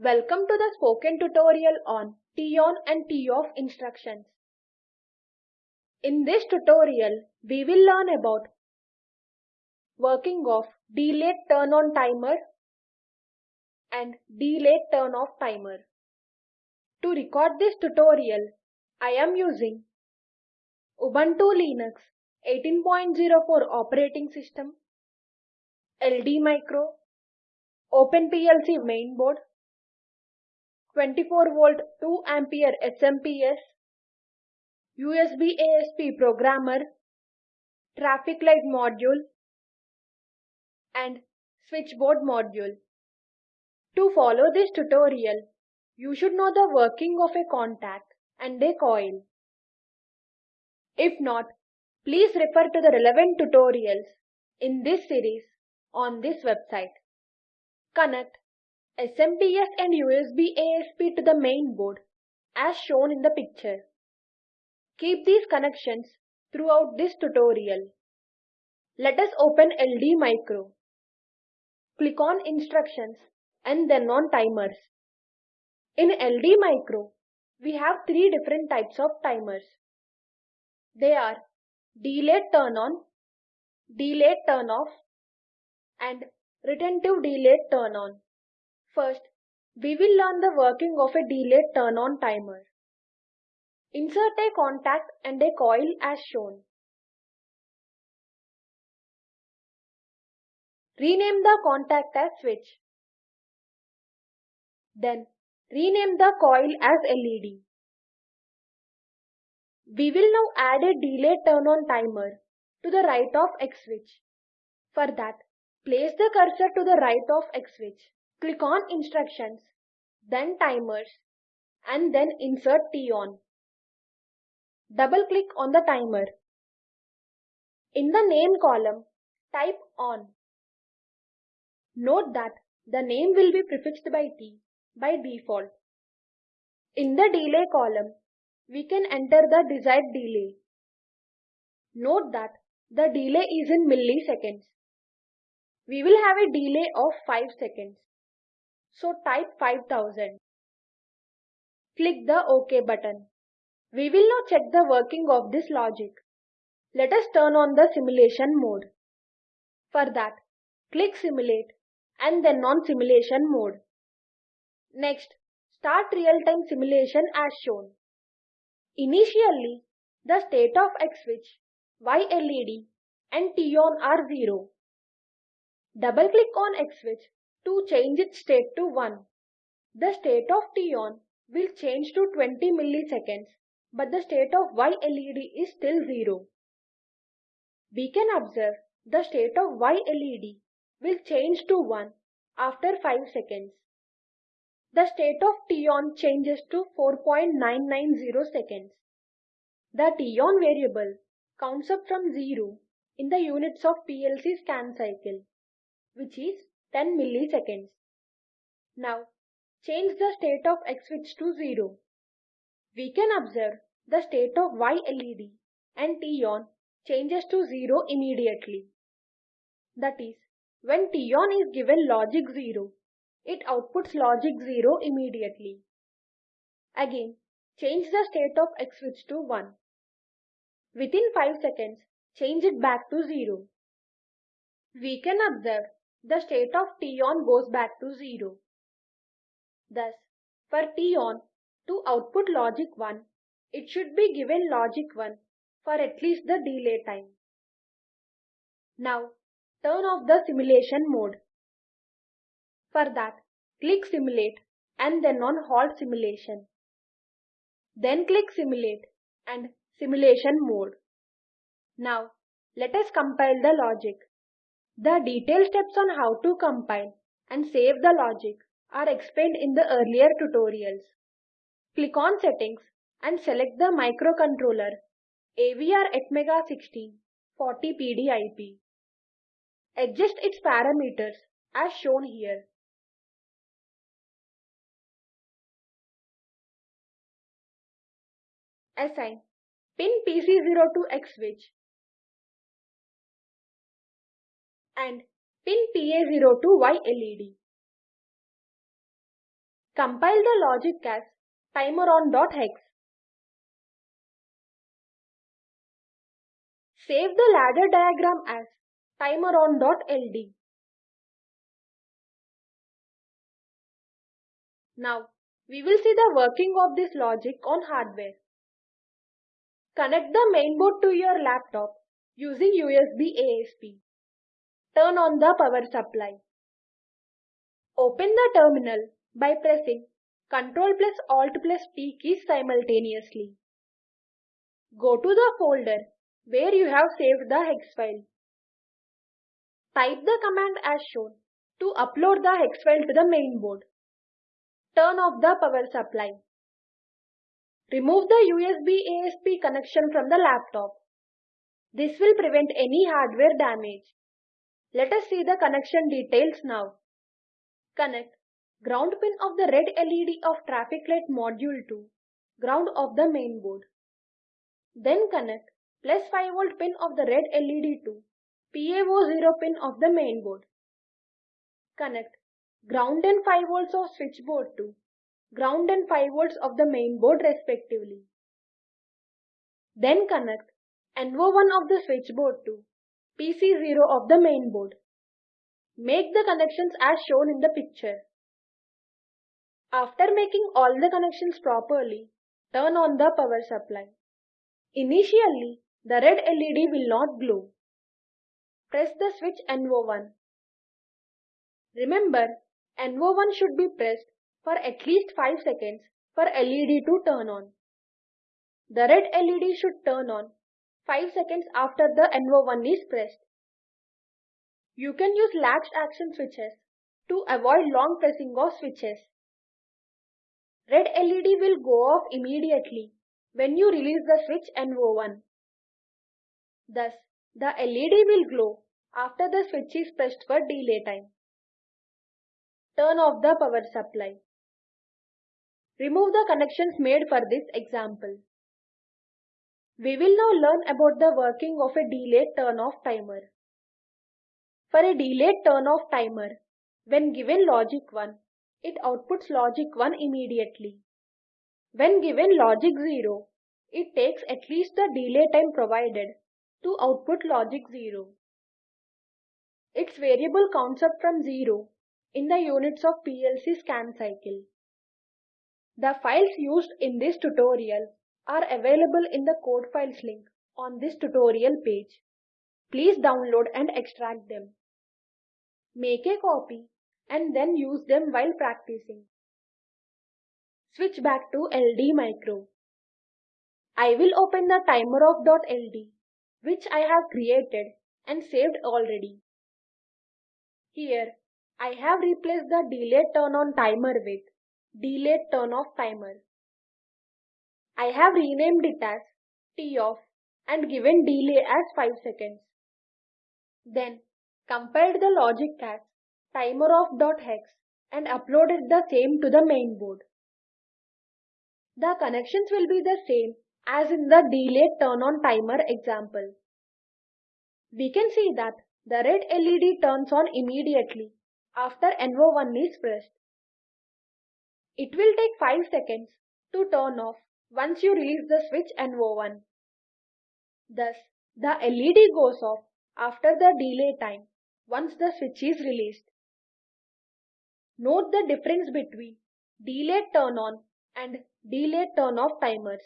Welcome to the spoken tutorial on T-on and T-off instructions. In this tutorial, we will learn about working of delayed turn-on timer and delayed turn-off timer. To record this tutorial, I am using Ubuntu Linux 18.04 operating system, LD Micro, OpenPLC mainboard, 24 volt 2 ampere SMPS, USB ASP programmer, traffic light module, and switchboard module. To follow this tutorial, you should know the working of a contact and a coil. If not, please refer to the relevant tutorials in this series on this website. Connect SMPS and USB ASP to the main board as shown in the picture. Keep these connections throughout this tutorial. Let us open LD Micro. Click on Instructions and then on Timers. In LD Micro, we have three different types of timers. They are Delay turn on, Delay turn off, and retentive Delay turn on. First, we will learn the working of a delayed turn on timer. Insert a contact and a coil as shown. Rename the contact as switch. Then rename the coil as LED. We will now add a delay turn on timer to the right of X switch. For that, place the cursor to the right of X switch. Click on Instructions, then Timers, and then insert T on. Double click on the timer. In the name column, type on. Note that the name will be prefixed by T by default. In the delay column, we can enter the desired delay. Note that the delay is in milliseconds. We will have a delay of 5 seconds. So type 5000. Click the OK button. We will now check the working of this logic. Let us turn on the simulation mode. For that, click Simulate and then on Simulation mode. Next, start real-time simulation as shown. Initially, the state of X switch, Y LED and T on are 0. Double click on X switch to change its state to 1. The state of T on will change to 20 milliseconds but the state of Y LED is still 0. We can observe the state of Y LED will change to 1 after 5 seconds. The state of T-on changes to 4.990 seconds. The T-on variable counts up from 0 in the units of PLC scan cycle, which is 10 milliseconds. Now, change the state of X switch to 0. We can observe the state of Y LED and T-on changes to 0 immediately. That is, when T-on is given logic 0, it outputs logic 0 immediately. Again, change the state of X switch to 1. Within 5 seconds, change it back to 0. We can observe the state of T-on goes back to 0. Thus, for T-on to output logic 1, it should be given logic 1 for at least the delay time. Now, turn off the simulation mode. For that, click Simulate and then on Halt Simulation. Then click Simulate and Simulation Mode. Now, let us compile the logic. The detailed steps on how to compile and save the logic are explained in the earlier tutorials. Click on Settings and select the microcontroller AVR Atmega 16 40PDIP. Adjust its parameters as shown here. Assign pin PC0 to X switch and pin PA0 to Y LED. Compile the logic as timer on.hex. Save the ladder diagram as timer on.ld. Now, we will see the working of this logic on hardware. Connect the mainboard to your laptop using USB ASP. Turn on the power supply. Open the terminal by pressing Ctrl plus Alt plus T keys simultaneously. Go to the folder where you have saved the hex file. Type the command as shown to upload the hex file to the mainboard. Turn off the power supply. Remove the USB ASP connection from the laptop. This will prevent any hardware damage. Let us see the connection details now. Connect ground pin of the red LED of traffic light module to ground of the main board. Then connect plus 5 volt pin of the red LED to PA0 pin of the main board. Connect ground and 5 volts of switchboard to ground and 5 volts of the main board respectively. Then connect NO1 of the switchboard to PC0 of the main board. Make the connections as shown in the picture. After making all the connections properly, turn on the power supply. Initially, the red LED will not glow. Press the switch NO1. Remember, NO1 should be pressed for at least 5 seconds for LED to turn on. The red LED should turn on 5 seconds after the NO1 is pressed. You can use latched action switches to avoid long pressing of switches. Red LED will go off immediately when you release the switch NO1. Thus, the LED will glow after the switch is pressed for delay time. Turn off the power supply. Remove the connections made for this example. We will now learn about the working of a delayed turn-off timer. For a delayed turn-off timer, when given logic 1, it outputs logic 1 immediately. When given logic 0, it takes at least the delay time provided to output logic 0. Its variable counts up from 0 in the units of PLC scan cycle. The files used in this tutorial are available in the code files link on this tutorial page. Please download and extract them. Make a copy and then use them while practicing. Switch back to LD Micro. I will open the timer of .ld which I have created and saved already. Here I have replaced the delay turn on timer with delay turn off timer. I have renamed it as T off and given delay as 5 seconds. Then compiled the logic as timer off.hex and uploaded the same to the main board. The connections will be the same as in the delay turn on timer example. We can see that the red LED turns on immediately after NO1 is pressed. It will take 5 seconds to turn off once you release the switch NO1. Thus, the LED goes off after the delay time once the switch is released. Note the difference between delay turn on and delay turn off timers.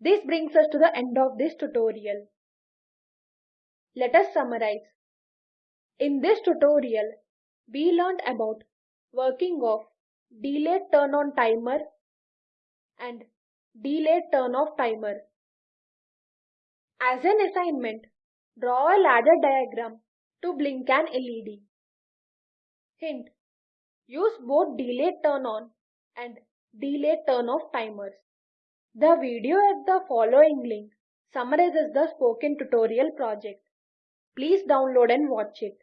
This brings us to the end of this tutorial. Let us summarize. In this tutorial, we learned about working of delay turn on timer and delayed turn off timer. As an assignment, draw a ladder diagram to blink an LED. Hint, use both delay turn on and delay turn off timers. The video at the following link summarizes the spoken tutorial project. Please download and watch it.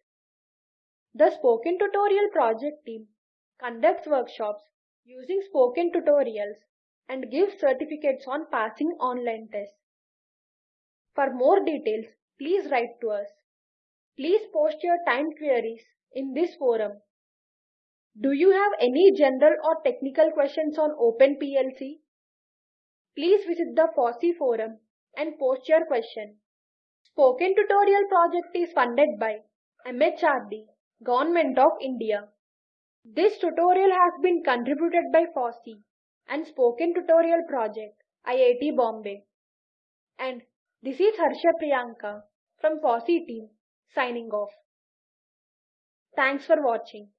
The Spoken Tutorial project team conducts workshops using spoken tutorials and give certificates on passing online tests. For more details, please write to us. Please post your time queries in this forum. Do you have any general or technical questions on OpenPLC? Please visit the FOSSEE forum and post your question. Spoken Tutorial project is funded by MHRD, Government of India. This tutorial has been contributed by FOSSEE and Spoken Tutorial project, IIT Bombay. And this is Harsha Priyanka from FOSSEE team signing off. Thanks for watching.